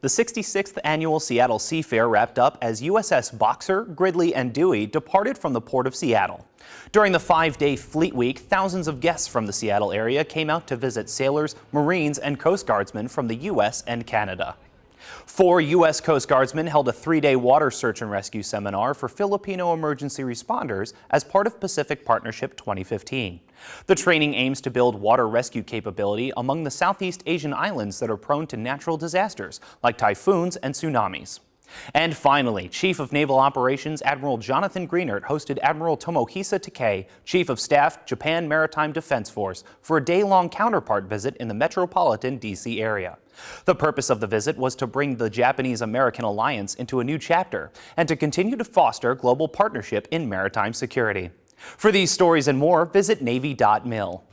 The 66th annual Seattle Seafair wrapped up as USS Boxer, Gridley, and Dewey departed from the Port of Seattle. During the five-day Fleet Week, thousands of guests from the Seattle area came out to visit sailors, Marines, and Coast Guardsmen from the U.S. and Canada. Four U.S. Coast Guardsmen held a three-day water search and rescue seminar for Filipino emergency responders as part of Pacific Partnership 2015. The training aims to build water rescue capability among the Southeast Asian islands that are prone to natural disasters like typhoons and tsunamis. And finally, Chief of Naval Operations Admiral Jonathan Greenert hosted Admiral Tomohisa Takei, Chief of Staff, Japan Maritime Defense Force, for a day-long counterpart visit in the metropolitan D.C. area. The purpose of the visit was to bring the Japanese-American alliance into a new chapter and to continue to foster global partnership in maritime security. For these stories and more, visit Navy.mil.